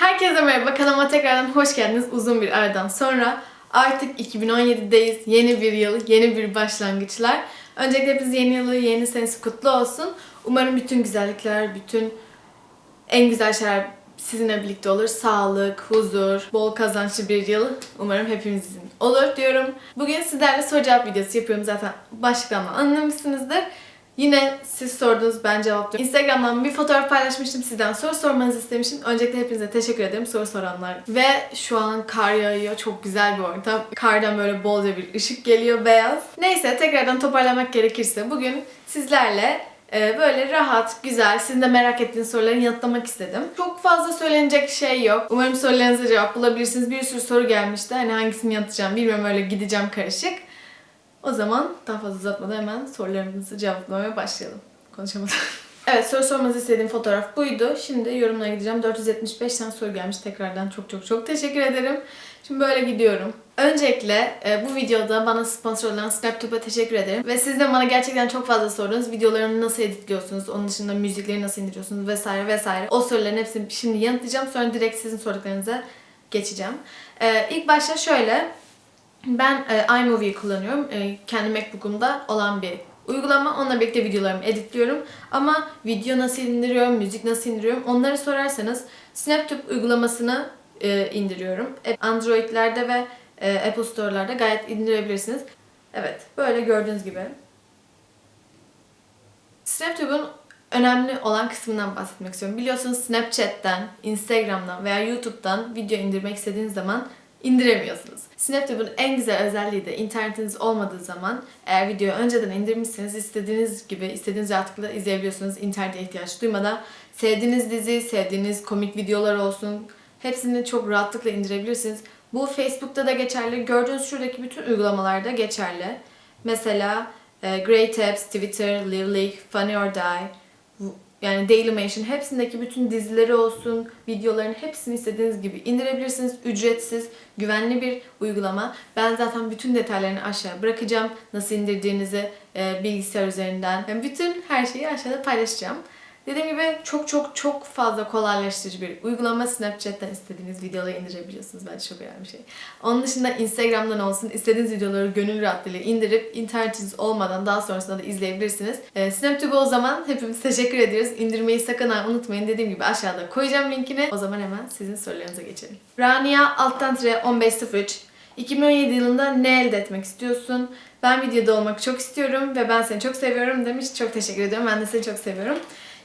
Herkese merhaba, kanalıma tekrardan hoş geldiniz uzun bir aradan sonra. Artık 2017'deyiz, yeni bir yıl, yeni bir başlangıçlar. Öncelikle hepiniz yeni yılı, yeni senesi kutlu olsun. Umarım bütün güzellikler, bütün en güzel şeyler sizinle birlikte olur. Sağlık, huzur, bol kazançlı bir yıl umarım hepimizin olur diyorum. Bugün sizlerle soru cevap videosu yapıyorum zaten başlıktan anlamışsınızdır. Yine siz sordunuz ben cevaplıyorum. Instagram'dan bir fotoğraf paylaşmıştım sizden soru sormanızı istemiştim. Öncelikle hepinize teşekkür ederim soru soranlar. Ve şu an kar yağıyor. Çok güzel bir ortam. Kardan böyle bolca bir ışık geliyor beyaz. Neyse tekrardan toparlamak gerekirse bugün sizlerle e, böyle rahat, güzel, sizin de merak ettiğiniz soruları yanıtlamak istedim. Çok fazla söylenecek şey yok. Umarım sorularınıza cevap bulabilirsiniz. Bir sürü soru gelmişti. Hani hangisini yanıtlayacağım bilmiyorum öyle gideceğim karışık. O zaman daha fazla uzatmadan hemen sorularımızı cevaplamaya başlayalım. Konuşamadım. evet soru sormanızı istediğim fotoğraf buydu. Şimdi yorumlara gideceğim. 475 tane soru gelmiş tekrardan. Çok çok çok teşekkür ederim. Şimdi böyle gidiyorum. Öncelikle e, bu videoda bana sponsor olan SnapTube'a teşekkür ederim. Ve siz de bana gerçekten çok fazla sordunuz. Videolarımı nasıl editliyorsunuz, onun dışında müzikleri nasıl indiriyorsunuz vesaire vesaire. O soruların hepsini şimdi yanıtlayacağım. Sonra direkt sizin sorduklarınıza geçeceğim. E, ilk başta şöyle. Ben e, iMovie kullanıyorum. E, kendi MacBook'umda olan bir uygulama. Onunla birlikte videolarımı editliyorum. Ama video nasıl indiriyorum, müzik nasıl indiriyorum onları sorarsanız SnapTube uygulamasını e, indiriyorum. E, Android'lerde ve e, Apple Store'larda gayet indirebilirsiniz. Evet, böyle gördüğünüz gibi. SnapTube'un önemli olan kısmından bahsetmek istiyorum. Biliyorsunuz Snapchat'ten, Instagram'dan veya YouTube'dan video indirmek istediğiniz zaman indiremiyorsunuz. SnapTube'un en güzel özelliği de internetiniz olmadığı zaman eğer videoyu önceden indirmişseniz istediğiniz gibi istediğiniz rahatlıkla izleyebiliyorsunuz internete ihtiyaç duymadan. Sevdiğiniz dizi, sevdiğiniz komik videolar olsun hepsini çok rahatlıkla indirebilirsiniz. Bu Facebook'ta da geçerli. Gördüğünüz şuradaki bütün uygulamalarda geçerli. Mesela e, Great Apps, Twitter, Live League, Funny or Die, yani Dailymotion hepsindeki bütün dizileri olsun, videoların hepsini istediğiniz gibi indirebilirsiniz. Ücretsiz, güvenli bir uygulama. Ben zaten bütün detaylarını aşağı bırakacağım. Nasıl indirdiğinizi e, bilgisayar üzerinden. Yani bütün her şeyi aşağıda paylaşacağım. Dediğim gibi çok çok çok fazla kolaylaştırıcı bir uygulama. Snapchat'ten istediğiniz videoları indirebiliyorsunuz. Bence çok önemli bir şey. Onun dışında Instagram'dan olsun istediğiniz videoları gönül rahatlığıyla indirip internetiniz olmadan daha sonrasında da izleyebilirsiniz. Ee, SnapTube'a o zaman hepimiz teşekkür ediyoruz. İndirmeyi sakın unutmayın. Dediğim gibi aşağıda koyacağım linkini. O zaman hemen sizin sorularınıza geçelim. Rania alttan tire 1503 2017 yılında ne elde etmek istiyorsun? Ben videoda olmak çok istiyorum ve ben seni çok seviyorum demiş. Çok teşekkür ediyorum. Ben de seni çok seviyorum.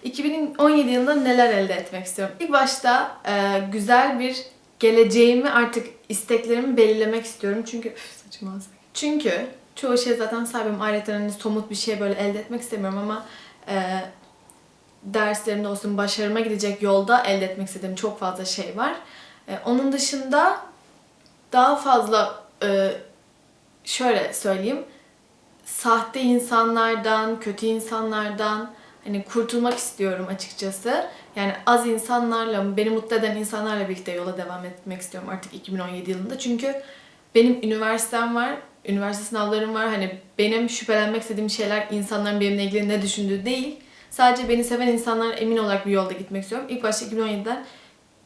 2017 yılında neler elde etmek istiyorum? İlk başta e, güzel bir geleceğimi artık isteklerimi belirlemek istiyorum. Çünkü üf, saçım ağzı. Çünkü çoğu şey zaten sahibim. Ayrıca hani somut bir şey böyle elde etmek istemiyorum ama e, derslerimde olsun başarıma gidecek yolda elde etmek istediğim çok fazla şey var. E, onun dışında daha fazla e, şöyle söyleyeyim sahte insanlardan, kötü insanlardan hani kurtulmak istiyorum açıkçası. Yani az insanlarla, beni mutlu eden insanlarla birlikte yola devam etmek istiyorum artık 2017 yılında. Çünkü benim üniversitem var, üniversite sınavlarım var. Hani benim şüphelenmek istediğim şeyler insanların benimle ilgili ne düşündüğü değil. Sadece beni seven insanlara emin olarak bir yolda gitmek istiyorum. İlk başta 2017'den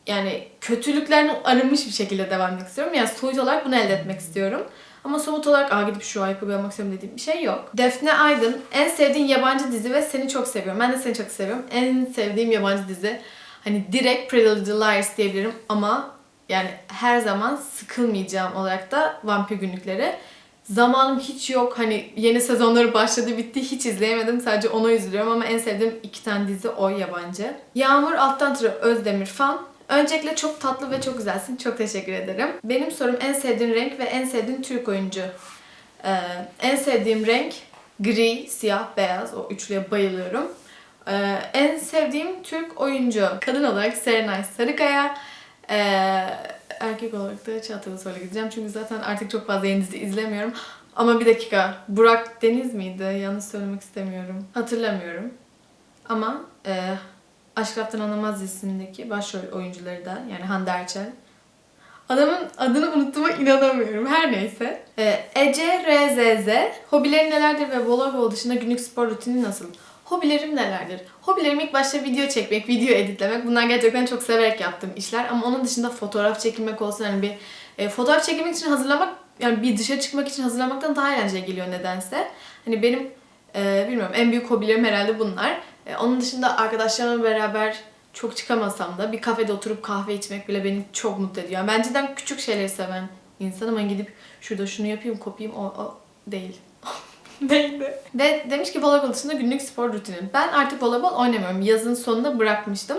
yani kötülüklerden arınmış bir şekilde devam etmek istiyorum. Yani soyut olarak bunu elde etmek istiyorum. Ama somut olarak Aa, gidip şu ayakkabıyı almak istiyorum dediğim bir şey yok. Defne Aydın en sevdiğin yabancı dizi ve seni çok seviyorum. Ben de seni çok seviyorum. En sevdiğim yabancı dizi hani direkt Pretty Little Liars diyebilirim ama yani her zaman sıkılmayacağım olarak da Vampir Günlükleri. Zamanım hiç yok. Hani yeni sezonları başladı bitti hiç izleyemedim. Sadece ona üzülüyorum ama en sevdiğim iki tane dizi o yabancı. Yağmur Alttan Tırı Özdemir fan. Öncelikle çok tatlı ve çok güzelsin. Çok teşekkür ederim. Benim sorum en sevdiğin renk ve en sevdiğin Türk oyuncu. Ee, en sevdiğim renk gri, siyah, beyaz. O üçlüye bayılıyorum. Ee, en sevdiğim Türk oyuncu. Kadın olarak Serenay Sarıkaya. Ee, erkek olarak da Çağatay Ulusoy'la gideceğim. Çünkü zaten artık çok fazla yeni dizi izlemiyorum. Ama bir dakika. Burak Deniz miydi? Yanlış söylemek istemiyorum. Hatırlamıyorum. Ama e, Aşk Laftan Anlamaz dizisindeki başrol oyuncuları da yani Hande Erçel. Adamın adını unuttuğuma inanamıyorum. Her neyse. Ee, Ece RZZ. Hobilerin nelerdir ve voleybol dışında günlük spor rutini nasıl? Hobilerim nelerdir? Hobilerim ilk başta video çekmek, video editlemek. Bunlar gerçekten çok severek yaptığım işler. Ama onun dışında fotoğraf çekilmek olsun hani bir e, fotoğraf çekilmek için hazırlamak yani bir dışarı çıkmak için hazırlamaktan daha eğlenceli geliyor nedense. Hani benim e, bilmiyorum en büyük hobilerim herhalde bunlar. E, onun dışında arkadaşlarımla beraber çok çıkamasam da bir kafede oturup kahve içmek bile beni çok mutlu ediyor. Yani ben cidden küçük şeyleri seven insanım ama gidip şurada şunu yapayım kopayım o, o değil. Neydi? Ve demiş ki voleybol dışında günlük spor rutinim. Ben artık voleybol oynamıyorum. Yazın sonunda bırakmıştım.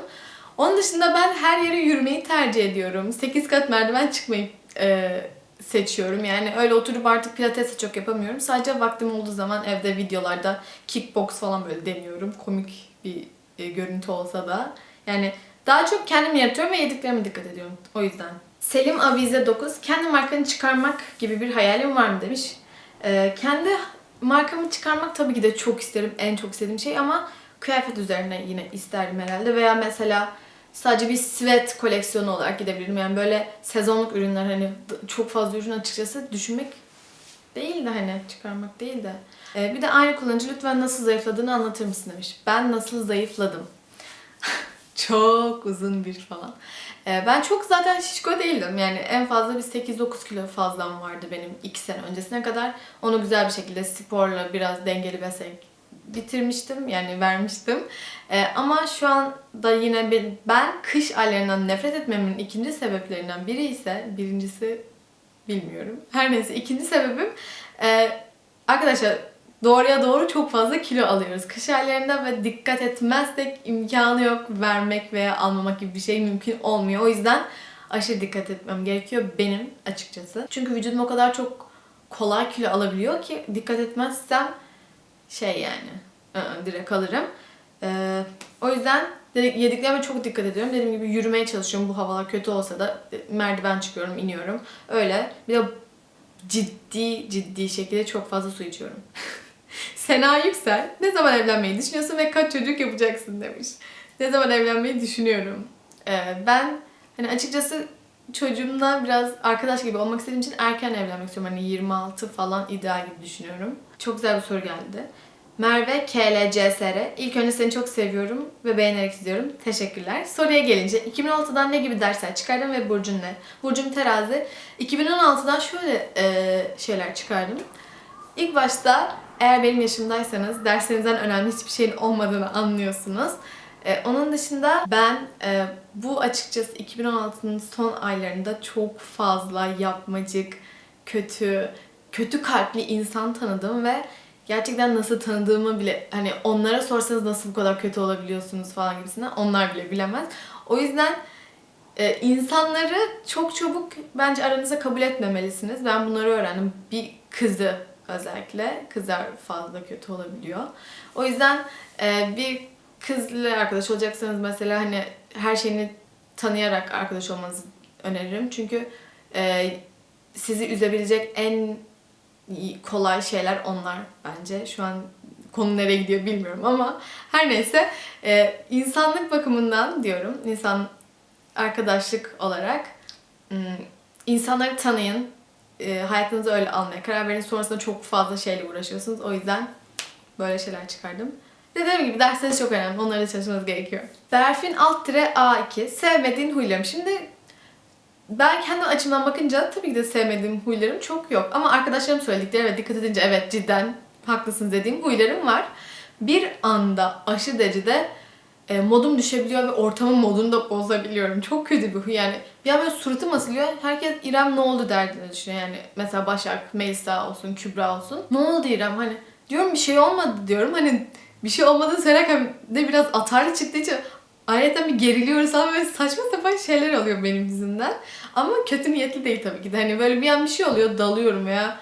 Onun dışında ben her yere yürümeyi tercih ediyorum. 8 kat merdiven çıkmayı e, seçiyorum. Yani öyle oturup artık pilates çok yapamıyorum. Sadece vaktim olduğu zaman evde videolarda kickbox falan böyle deniyorum. Komik bir e, görüntü olsa da. Yani daha çok kendim yaratıyorum ve yediklerime dikkat ediyorum. O yüzden. Selim Avize 9. Kendi markanı çıkarmak gibi bir hayalim var mı demiş. Ee, kendi markamı çıkarmak tabii ki de çok isterim. En çok istediğim şey ama kıyafet üzerine yine isterdim herhalde. Veya mesela sadece bir sweat koleksiyonu olarak gidebilirim. Yani böyle sezonluk ürünler hani çok fazla ürün açıkçası düşünmek değil de hani çıkarmak değil de. Ee, bir de aynı kullanıcı lütfen nasıl zayıfladığını anlatır mısın demiş. Ben nasıl zayıfladım? çok uzun bir falan. Ee, ben çok zaten şişko değildim. Yani en fazla bir 8-9 kilo fazlam vardı benim 2 sene öncesine kadar. Onu güzel bir şekilde sporla biraz dengeli beslenerek bitirmiştim. Yani vermiştim. Ee, ama şu anda yine bir, ben kış aylarından nefret etmemin ikinci sebeplerinden biri ise birincisi bilmiyorum. Her neyse ikinci sebebim e, arkadaşlar doğruya doğru çok fazla kilo alıyoruz. Kış aylarında ve dikkat etmezsek imkanı yok vermek veya almamak gibi bir şey mümkün olmuyor. O yüzden aşırı dikkat etmem gerekiyor benim açıkçası. Çünkü vücudum o kadar çok kolay kilo alabiliyor ki dikkat etmezsem şey yani ı-ı, direkt alırım. Ee, o yüzden yediklerime çok dikkat ediyorum. Dediğim gibi yürümeye çalışıyorum bu havalar kötü olsa da e, merdiven çıkıyorum, iniyorum. Öyle. Bir de ciddi ciddi şekilde çok fazla su içiyorum. Sena Yüksel, ne zaman evlenmeyi düşünüyorsun ve kaç çocuk yapacaksın demiş. Ne zaman evlenmeyi düşünüyorum. Ee, ben hani açıkçası çocuğumla biraz arkadaş gibi olmak istediğim için erken evlenmek istiyorum. Hani 26 falan ideal gibi düşünüyorum. Çok güzel bir soru geldi. Merve KLCSR. İlk önce seni çok seviyorum ve beğenerek izliyorum. Teşekkürler. Soruya gelince 2016'dan ne gibi dersler çıkardım ve burcun ne? Burcum terazi. 2016'dan şöyle e, şeyler çıkardım. İlk başta eğer benim yaşımdaysanız derslerinizden önemli hiçbir şeyin olmadığını anlıyorsunuz. E, onun dışında ben e, bu açıkçası 2016'nın son aylarında çok fazla yapmacık, kötü, kötü kalpli insan tanıdım ve gerçekten nasıl tanıdığımı bile hani onlara sorsanız nasıl bu kadar kötü olabiliyorsunuz falan gibisinden onlar bile bilemez. O yüzden e, insanları çok çabuk bence aranıza kabul etmemelisiniz. Ben bunları öğrendim. Bir kızı özellikle kızlar fazla kötü olabiliyor. O yüzden e, bir kızla arkadaş olacaksanız mesela hani her şeyini tanıyarak arkadaş olmanızı öneririm. Çünkü e, sizi üzebilecek en kolay şeyler onlar bence. Şu an konu nereye gidiyor bilmiyorum ama her neyse e, insanlık bakımından diyorum. insan arkadaşlık olarak insanları tanıyın. E, hayatınızı öyle almaya karar verin. Sonrasında çok fazla şeyle uğraşıyorsunuz. O yüzden böyle şeyler çıkardım. Dediğim gibi dersleriniz çok önemli. Onlara çalışmanız gerekiyor. Berfin alt tire A2. Sevmediğin huylarım. Şimdi ben kendi açımdan bakınca tabii ki de sevmediğim huylarım çok yok. Ama arkadaşlarım söyledikleri ve dikkat edince evet cidden haklısın dediğim huylarım var. Bir anda aşırı derecede e, modum düşebiliyor ve ortamın modunu da bozabiliyorum. Çok kötü bir huy yani. Bir an böyle suratım asılıyor. Herkes İrem ne oldu derdine düşünüyor yani. Mesela Başak, Melisa olsun, Kübra olsun. Ne oldu İrem hani diyorum bir şey olmadı diyorum. Hani bir şey olmadığını söylerken de biraz atarlı çıktığı için ayrıca bir geriliyoruz ama böyle saçma sapan şeyler oluyor benim yüzümden. Ama kötü niyetli değil tabii ki de. Hani böyle bir an bir şey oluyor dalıyorum veya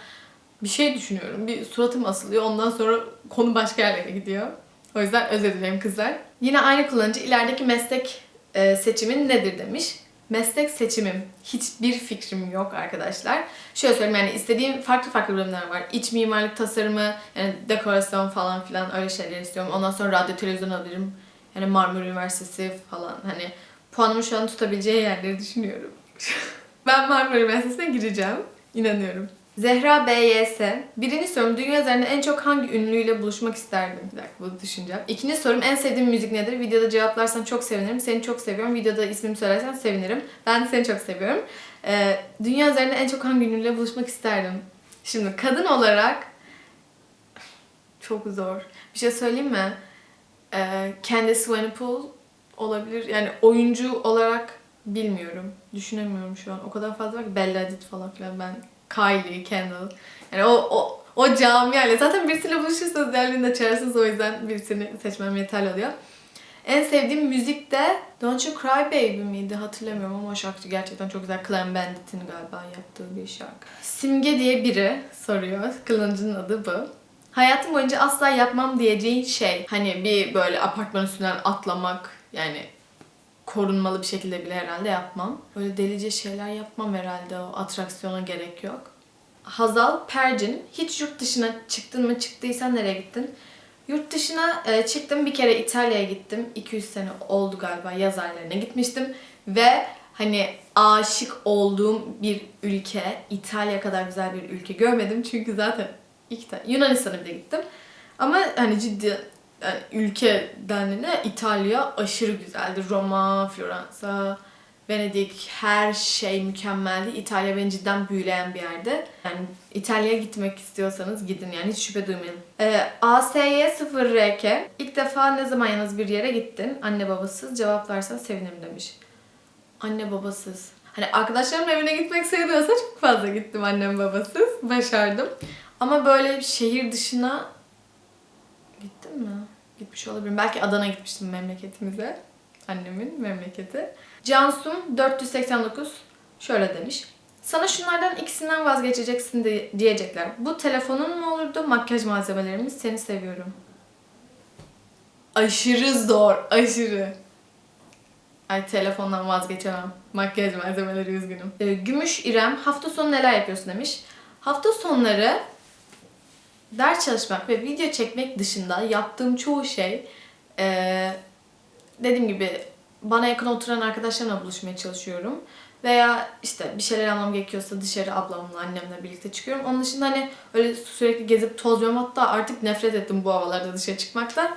bir şey düşünüyorum. Bir suratım asılıyor. Ondan sonra konu başka yerlere gidiyor. O yüzden özür dilerim kızlar. Yine aynı kullanıcı ilerideki meslek e, seçimin nedir demiş. Meslek seçimim hiçbir fikrim yok arkadaşlar. Şöyle söyleyeyim yani istediğim farklı farklı bölümler var. İç mimarlık tasarımı, yani dekorasyon falan filan öyle şeyler istiyorum. Ondan sonra radyo televizyon alırım. Yani Marmara Üniversitesi falan hani puanımı şu an tutabileceği yerleri düşünüyorum. ben Marmara Üniversitesi'ne gireceğim. İnanıyorum. Zehra BYS. Birinci sorum dünya üzerinde en çok hangi ünlüyle buluşmak isterdim? Bir dakika bunu düşüneceğim. İkinci sorum en sevdiğin müzik nedir? Videoda cevaplarsan çok sevinirim. Seni çok seviyorum. Videoda ismimi söylersen sevinirim. Ben seni çok seviyorum. Ee, dünya üzerinde en çok hangi ünlüyle buluşmak isterdim? Şimdi kadın olarak çok zor. Bir şey söyleyeyim mi? Ee, Candice Swanepoel olabilir. Yani oyuncu olarak bilmiyorum. Düşünemiyorum şu an. O kadar fazla var ki Bella Hadid falan filan ben Kylie, Kendall. Yani o, o, o camiayla. Zaten birisiyle buluşursanız diğerlerini de çağırırsınız. O yüzden birisini seçmem yeterli oluyor. En sevdiğim müzik de Don't You Cry Baby miydi hatırlamıyorum ama o şarkı gerçekten çok güzel. Clem Bandit'in galiba yaptığı bir şarkı. Simge diye biri soruyor. Kılıncının adı bu. Hayatım boyunca asla yapmam diyeceğin şey. Hani bir böyle apartman üstünden atlamak yani korunmalı bir şekilde bile herhalde yapmam. Böyle delice şeyler yapmam herhalde o atraksiyona gerek yok. Hazal Percin, hiç yurt dışına çıktın mı? Çıktıysan nereye gittin? Yurt dışına e, çıktım bir kere İtalya'ya gittim. 200 sene oldu galiba yaz aylarına gitmiştim. Ve hani aşık olduğum bir ülke, İtalya kadar güzel bir ülke görmedim. Çünkü zaten ilk de Yunanistan'a bir de gittim. Ama hani ciddi yani ülke dendiğinde İtalya aşırı güzeldi. Roma, Floransa, Venedik her şey mükemmeldi. İtalya beni cidden büyüleyen bir yerde. Yani İtalya'ya gitmek istiyorsanız gidin yani hiç şüphe duymayın. Ee, ASY0RK ilk defa ne zaman yalnız bir yere gittin? Anne babasız cevaplarsan sevinirim demiş. Anne babasız. Hani arkadaşlarımın evine gitmek sayılıyorsa çok fazla gittim annem babasız. Başardım. Ama böyle şehir dışına Gittim mi? Gitmiş olabilirim. Belki Adana'ya gitmiştim memleketimize. Annemin memleketi. Cansum 489 şöyle demiş. Sana şunlardan ikisinden vazgeçeceksin de, diyecekler. Bu telefonun mu olurdu, makyaj malzemelerimiz? Seni seviyorum. Aşırı zor, aşırı. Ay telefondan vazgeçemem. Makyaj malzemeleri üzgünüm. Ee, Gümüş İrem hafta sonu neler yapıyorsun demiş. Hafta sonları ders çalışmak ve video çekmek dışında yaptığım çoğu şey eee, dediğim gibi bana yakın oturan arkadaşlarımla buluşmaya çalışıyorum. Veya işte bir şeyler almam gerekiyorsa dışarı ablamla, annemle birlikte çıkıyorum. Onun dışında hani öyle sürekli gezip tozmuyorum. Hatta artık nefret ettim bu havalarda dışarı çıkmaktan.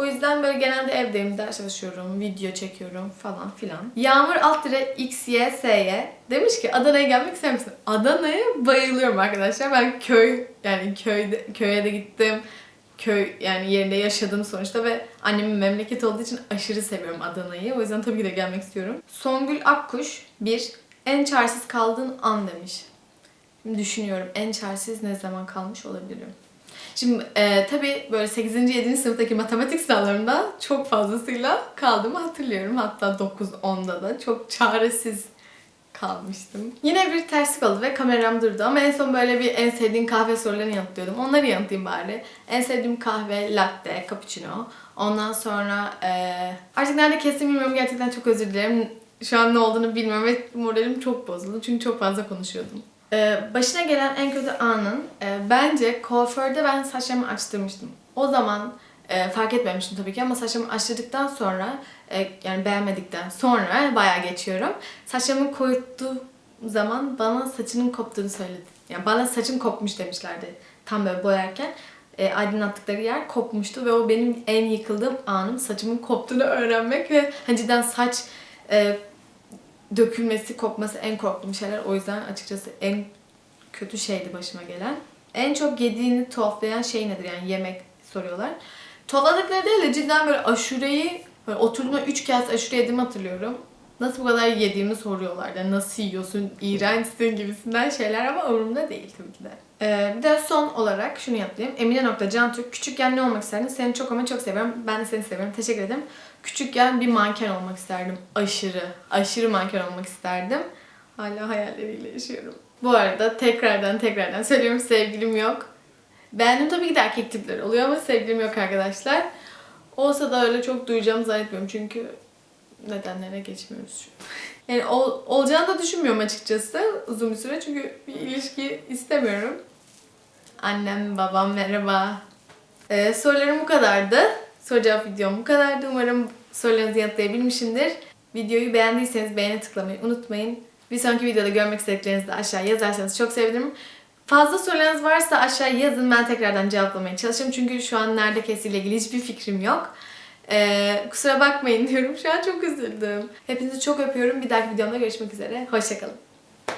O yüzden böyle genelde evdeyim, ders çalışıyorum, video çekiyorum falan filan. Yağmur alt dire XYSY demiş ki Adana'ya gelmek ister misin? Adana'ya bayılıyorum arkadaşlar. Ben köy yani köyde köye de gittim. Köy yani yerinde yaşadım sonuçta ve annemin memleketi olduğu için aşırı seviyorum Adana'yı. O yüzden tabii ki de gelmek istiyorum. Songül Akkuş bir en çaresiz kaldığın an demiş. Şimdi düşünüyorum en çaresiz ne zaman kalmış olabilirim? Şimdi e, tabii böyle 8. 7. sınıftaki matematik sınavlarında çok fazlasıyla kaldığımı hatırlıyorum. Hatta 9-10'da da çok çaresiz kalmıştım. Yine bir terslik oldu ve kameram durdu ama en son böyle bir en sevdiğin kahve sorularını yanıtlıyordum. Onları yanıtlayayım bari. En sevdiğim kahve latte, cappuccino. Ondan sonra e, artık nerede kestim bilmiyorum gerçekten çok özür dilerim. Şu an ne olduğunu bilmiyorum ve moralim çok bozuldu çünkü çok fazla konuşuyordum. Ee, başına gelen en kötü anın e, bence kuaförde ben saçlarımı açtırmıştım. O zaman e, fark etmemiştim tabii ki ama saçlarımı açtırdıktan sonra e, yani beğenmedikten sonra bayağı geçiyorum. Saçlarımı koyuttuğu zaman bana saçının koptuğunu söyledi. Yani bana saçım kopmuş demişlerdi tam böyle boyarken. E, aydınlattıkları yer kopmuştu ve o benim en yıkıldığım anım saçımın koptuğunu öğrenmek ve hani cidden saç e, dökülmesi, kopması en korktuğum şeyler. O yüzden açıkçası en kötü şeydi başıma gelen. En çok yediğini tuhaflayan şey nedir? Yani yemek soruyorlar. Tuhafladıkları değil de cidden böyle aşureyi böyle oturduğumda 3 kez aşure yediğimi hatırlıyorum. Nasıl bu kadar yediğimi soruyorlar. Yani nasıl yiyorsun, iğrençsin gibisinden şeyler ama umurumda değil tabii ki de. Ee, bir de son olarak şunu yapayım. Emine.Cantürk küçükken ne olmak isterdin? Seni çok ama çok seviyorum. Ben de seni seviyorum. Teşekkür ederim. Küçükken bir manken olmak isterdim. Aşırı, aşırı manken olmak isterdim. Hala hayalleriyle yaşıyorum. Bu arada tekrardan tekrardan söylüyorum sevgilim yok. Beğendim tabii ki de erkek tipleri oluyor ama sevgilim yok arkadaşlar. Olsa da öyle çok duyacağımı zannetmiyorum çünkü nedenlerine geçmiyoruz şu an. Yani ol, olacağını da düşünmüyorum açıkçası uzun bir süre çünkü bir ilişki istemiyorum. Annem, babam merhaba. Ee, sorularım bu kadardı. Soru cevap videom bu kadardı. Umarım sorularınızı yanıtlayabilmişimdir. Videoyu beğendiyseniz beğene tıklamayı unutmayın. Bir sonraki videoda görmek istediklerinizi de aşağı yazarsanız çok sevinirim. Fazla sorularınız varsa aşağıya yazın ben tekrardan cevaplamaya çalışırım. Çünkü şu an nerede kestiğiyle ilgili hiçbir fikrim yok. Ee, kusura bakmayın diyorum. Şu an çok üzüldüm. Hepinizi çok öpüyorum. Bir dahaki videomda görüşmek üzere. Hoşçakalın.